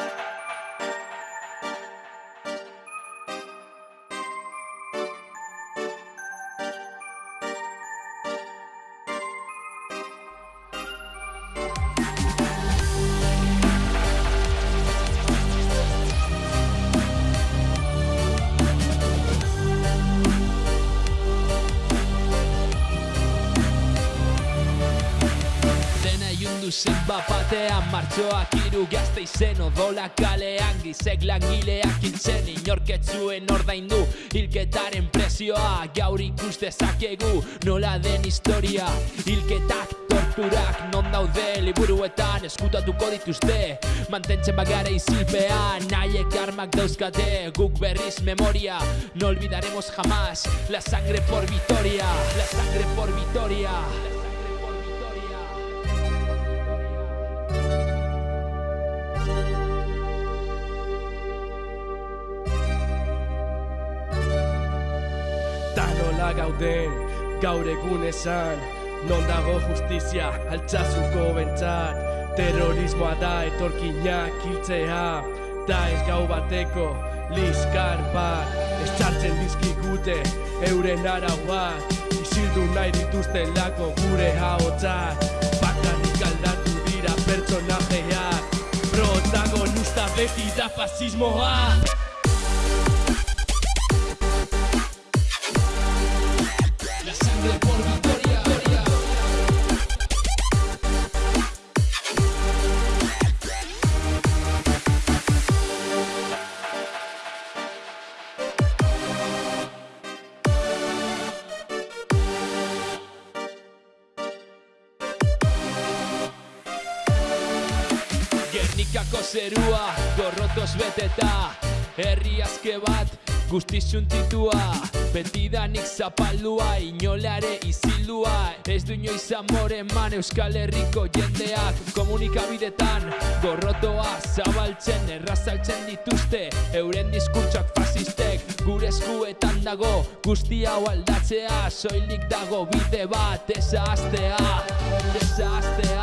Bye. Ilundu zen bapatean martxoak iru gazte izen odola kalean gizek langileak hiltzen inorketzuen ordaindu hilketaren presioa gaur ikus dezakegu nola den historia. Hilketak torturak non daude liburuetan eskutatuko dituzte. Mantentzen bagara izilpean nahiek armak dauzkate. Guk berriz memoria no olvidaremos jamás la sangre por vitoria la sangre por vitoria nola gauden gaur egun esan Non dago justizia altxasuko bentsat Terrorismoa da etorkinak hiltzea Da ez gau bateko liskar bat. Ez txartzen dizkigute euren arauak Isildu nahi dituzten lako gure haotzak Bakanik aldatu dira pertsonajeak Protagonista beti da fasismoa Gernikako zerua gorrotoz beteta Herri azke bat guztiz suntitua Betidanik zapaldua inolare izildua Ez du inoiz amore eman Euskal Herriko jendeak. Komunikabidetan gorrotoa zabaltzen Errazaltzen dituzte euren diskurtsak fasistek. Gure eskuetan dago guzti hau aldatzea Soilik dago bide bat ezaztea Ezaztea